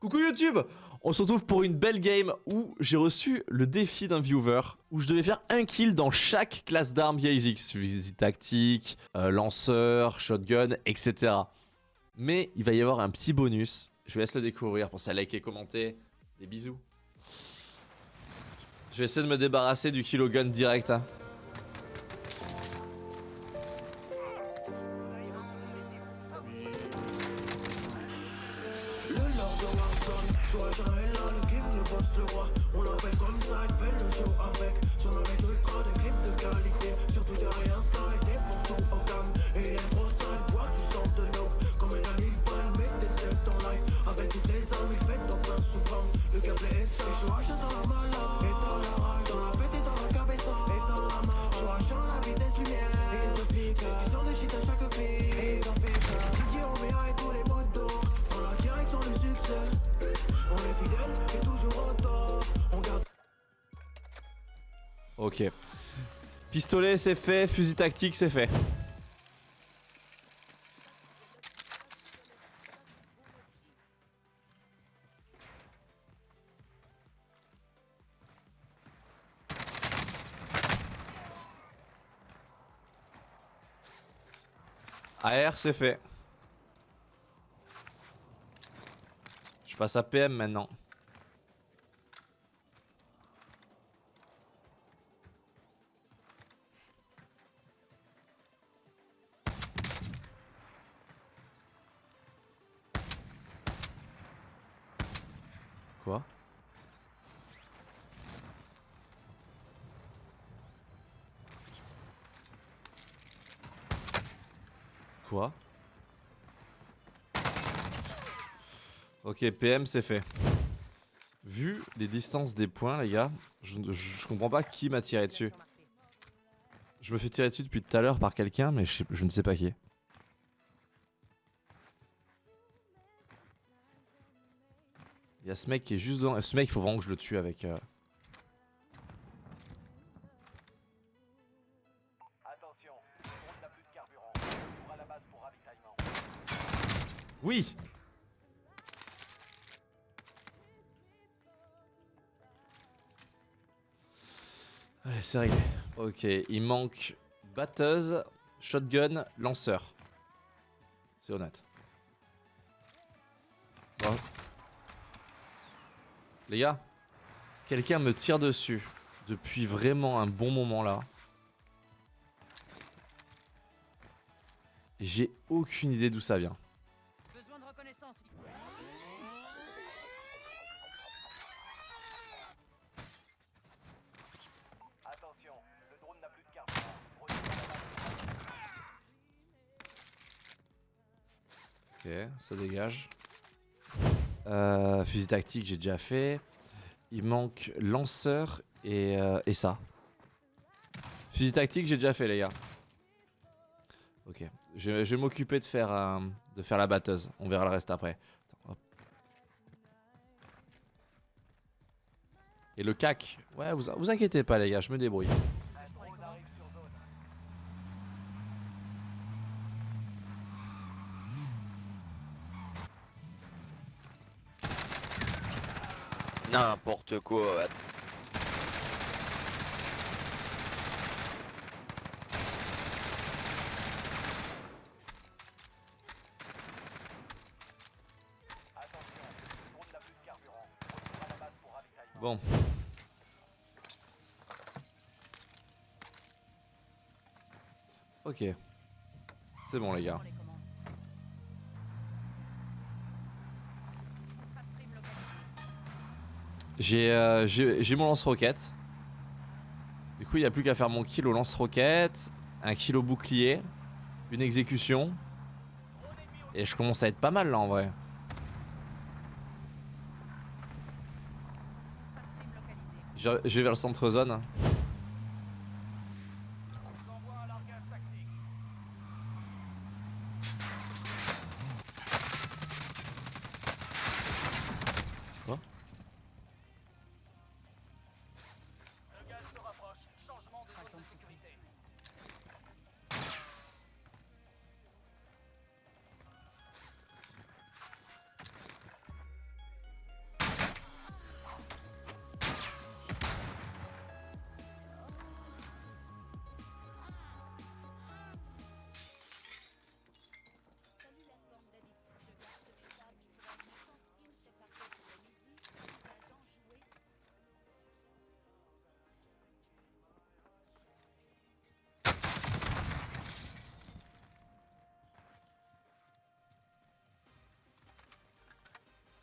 Coucou YouTube On se retrouve pour une belle game où j'ai reçu le défi d'un viewer où je devais faire un kill dans chaque classe d'armes basics, visite tactique, euh, lanceur, shotgun, etc. Mais il va y avoir un petit bonus, je vous laisse le découvrir, pensez à liker, commenter, des bisous. Je vais essayer de me débarrasser du kilogun direct. Hein. Ok. Pistolet, c'est fait. Fusil tactique, c'est fait. AR, c'est fait. Je passe à PM maintenant. Ok, PM c'est fait. Vu les distances des points, les gars, je, comprends pas qui m'a tiré dessus. Je me fais tirer dessus depuis tout à l'heure par quelqu'un, mais je, je ne sais pas qui. Il y a ce mec qui est juste dans... Ce mec, il faut vraiment que je le tue avec... Euh... Oui Allez, c'est réglé. Ok, il manque batteuse, shotgun, lanceur. C'est honnête. Les gars, quelqu'un me tire dessus depuis vraiment un bon moment là. J'ai aucune idée d'où ça vient. Ça dégage. Euh, fusil tactique, j'ai déjà fait. Il manque lanceur et, euh, et ça. Fusil tactique, j'ai déjà fait, les gars. Ok. Je, vais m'occuper de, faire, euh, de faire la batteuse. On verra le reste après. et le cac. Ouais, vous, vous inquiétez pas, les gars, je me débrouille. N'importe quoi. Bon. Ok. C'est bon les gars. Euh, j'ai mon lance-roquette. Du coup, il n'y a plus qu'à faire mon kill au lance-roquette, un kill au bouclier, une exécution. Et je commence à être pas mal là en vrai. Je vais vers le centre zone.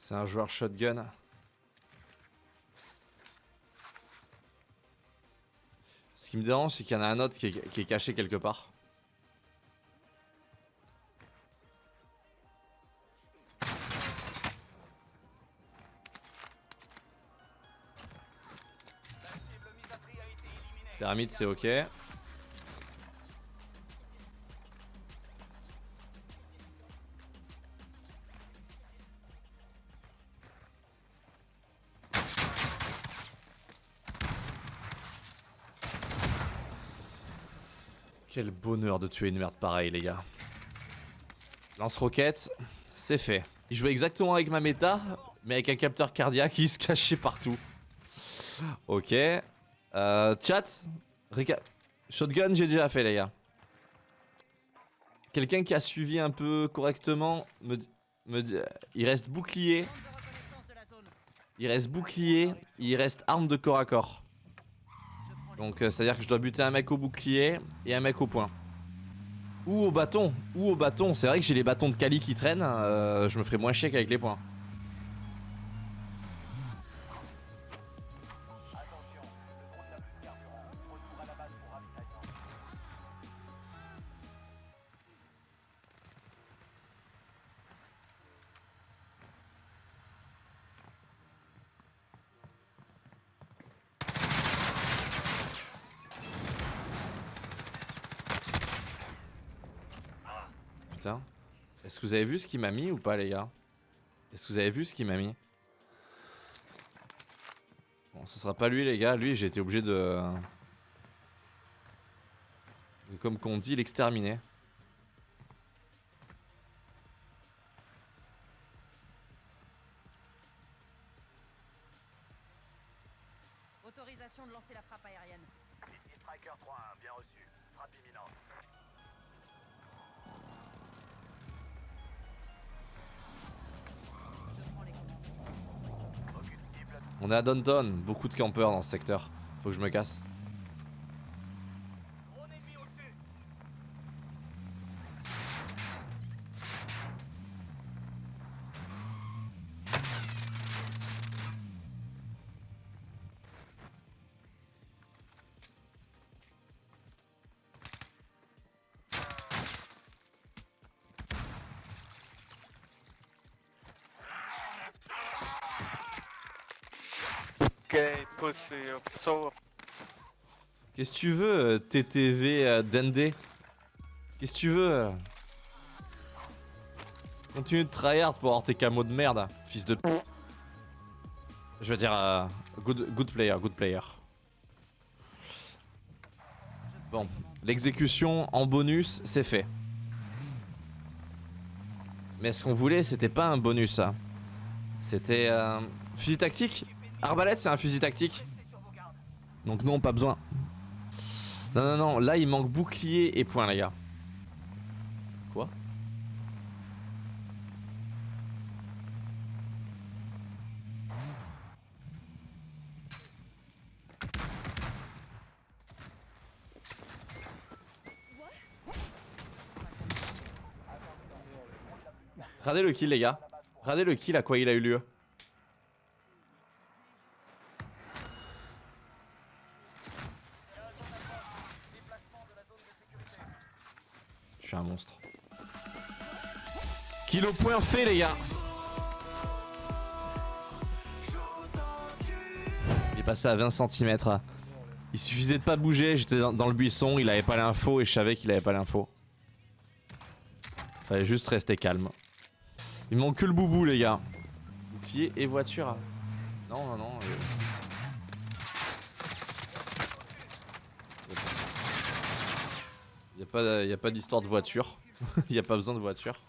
C'est un joueur shotgun. Ce qui me dérange, c'est qu'il y en a un autre qui est, caché quelque part. Thermite, c'est ok. Quel bonheur de tuer une merde pareille, les gars. Lance-roquette, c'est fait. Il jouait exactement avec ma méta, mais avec un capteur cardiaque qui se cachait partout. Ok. Euh, chat, shotgun, j'ai déjà fait, les gars. Quelqu'un qui a suivi un peu correctement me, me il reste bouclier, il reste bouclier, il reste arme de corps à corps. Donc euh, c'est à dire que je dois buter un mec au bouclier et un mec au poing. Ou au bâton, ou au bâton. C'est vrai que j'ai les bâtons de Kali qui traînent, euh, je me ferai moins chier qu'avec les poings. Putain. Est-ce que vous avez vu ce qu'il m'a mis ou pas les gars? Est-ce que vous avez vu ce qu'il m'a mis? Bon, ce sera pas lui les gars, lui j'ai été obligé de... de comme qu'on dit, l'exterminer. Autorisation de lancer la frappe aérienne. Ici Striker 3-1, bien reçu. Frappe imminente. On est à Downton, beaucoup de campeurs dans ce secteur. Faut que je me casse. Qu'est-ce que tu veux, euh, TTV euh, Dende? Qu'est-ce que tu veux? Continue de tryhard pour avoir tes camos de merde, fils de... Je veux dire, euh, good, good player, good player. Bon, l'exécution en bonus, c'est fait. Mais ce qu'on voulait, c'était pas un bonus, ça. C'était... euh, fusil tactique? Arbalète, c'est un fusil tactique. Donc non, pas besoin. Non, non, non, là il manque bouclier et point, les gars. Quoi? Regardez le kill, les gars. Regardez le kill à quoi il a eu lieu. Kill au point fait, les gars. Il est passé à 20 cm. Il suffisait de pas bouger, j'étais dans, le buisson, il avait pas l'info et je savais qu'il avait pas l'info. Fallait juste rester calme. Il manque que le boubou, les gars. Bouclier et voiture. Non, non, non. euh. Il y a pas, y a pas d'histoire de voiture. Il y a pas besoin de voiture.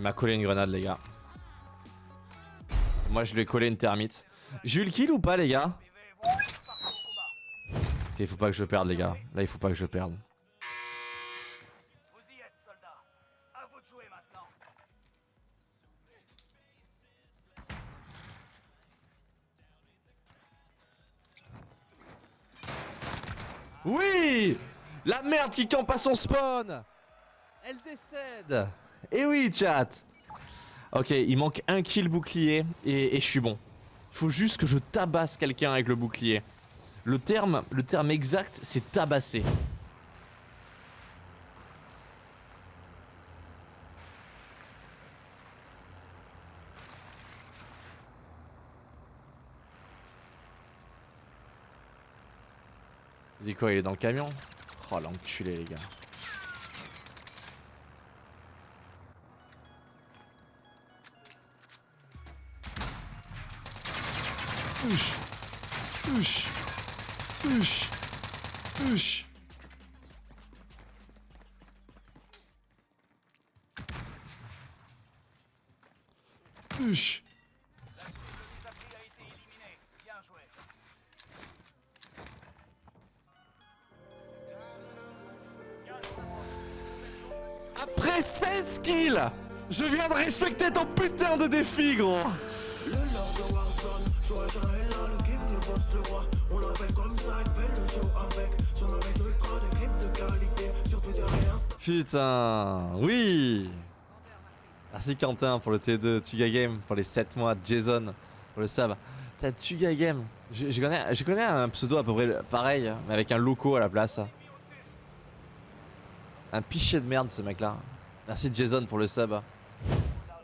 Il m'a collé une grenade, les gars. Moi, je lui ai collé une thermite. J'ai eu le kill ou pas, les gars? Il faut pas que je perde, les gars. Là, il faut pas que je perde. Oui La merde qui campe à son spawn Elle décède Et oui, chat Ok, il manque un kill bouclier et, et je suis bon. Il faut juste que je tabasse quelqu'un avec le bouclier. Le terme, le terme exact, c'est tabasser. Il dit quoi Il est dans le camion? Oh l'enculé les gars. Ush Ush Ush Ush Ush Les appris a été éliminé. Bien joué. Après 16 kills Je viens de respecter ton putain de défi gros Putain Oui Merci Quentin pour le T2, Tuga Game pour les 7 mois, Jason pour le sub. T'as Tuga Game. Je, je connais, je connais un pseudo à peu près pareil, mais avec un loco à la place. Un pichet de merde ce mec là. Merci Jason pour le sub.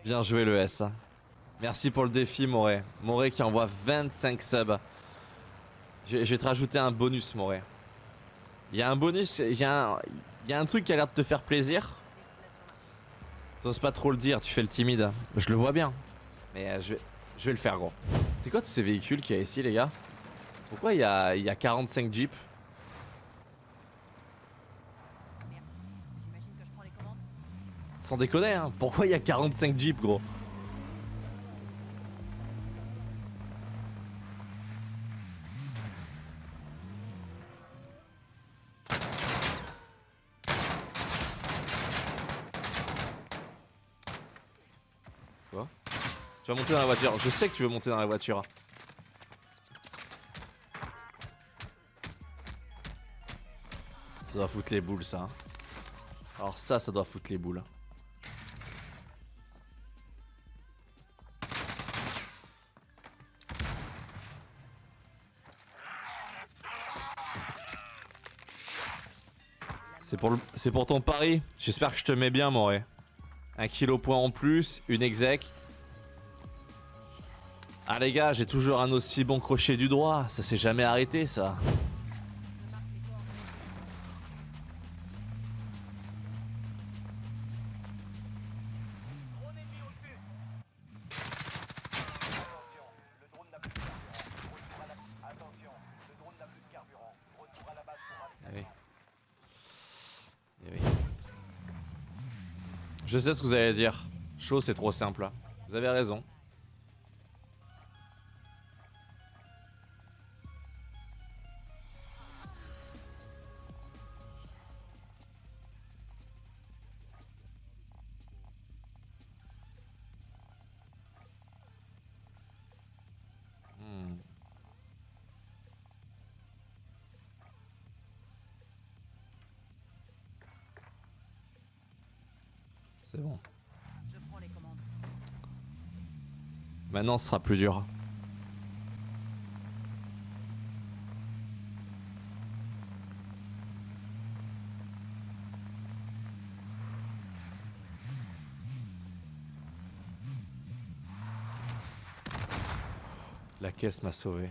Bien joué le S. Merci pour le défi Moré. Moré qui envoie 25 subs. Je, vais te rajouter un bonus Moré. Il y a un bonus, il y, a un- truc qui a l'air de te faire plaisir. T'oses pas trop le dire, tu fais le timide. Je le vois bien. Mais euh, je, vais, le faire gros. C'est quoi tous ces véhicules qu'il y a ici les gars? Pourquoi il y a, il y a 45 jeeps? Sans déconner hein Pourquoi il y a 45 jeeps gros? Je sais que tu veux monter dans la voiture. Ça doit foutre les boules ça. Alors ça, ça doit foutre les boules. C'est pour, pour ton pari. J'espère que je te mets bien, Moré. Un kilo point en plus, une exec. Ah les gars, j'ai toujours un aussi bon crochet du droit. Ça s'est jamais arrêté, ça. Eh oui. Je sais ce que vous allez dire. Chaud, c'est trop simple. Vous avez raison. C'est bon. Je prends les commandes. Maintenant, ce sera plus dur. La caisse m'a sauvé.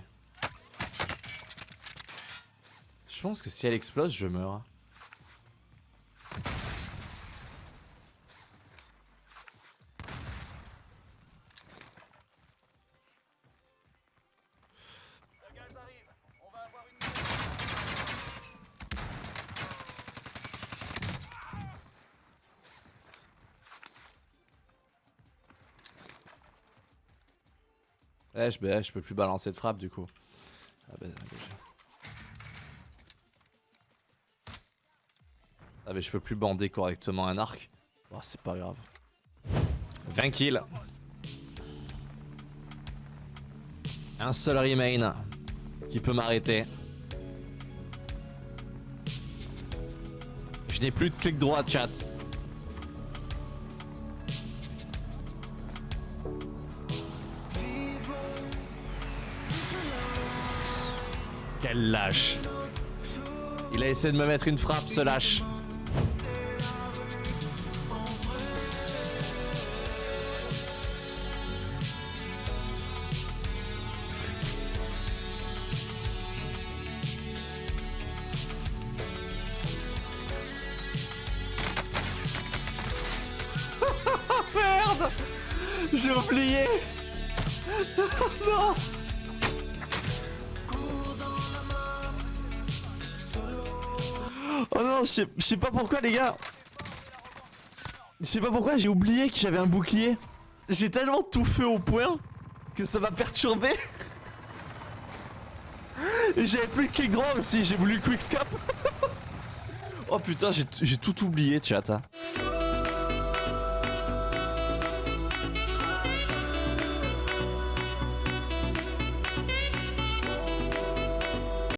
Je pense que si elle explose, je meurs. Bah, je peux plus balancer de frappe du coup. Ah bah, Ah, je peux plus bander correctement un arc. Oh, c'est pas grave. 20 kills. Un seul remain qui peut m'arrêter. Je n'ai plus de clic droit, chat. Quel lâche. Il a essayé de me mettre une frappe, ce lâche. Je sais- pas pourquoi les gars. Je sais pas pourquoi j'ai oublié que j'avais un bouclier. J'ai tellement tout fait au point que ça m'a perturbé. Et j'avais plus clic droit aussi, j'ai voulu quickscope. Oh putain, j'ai j'ai tout oublié chat hein.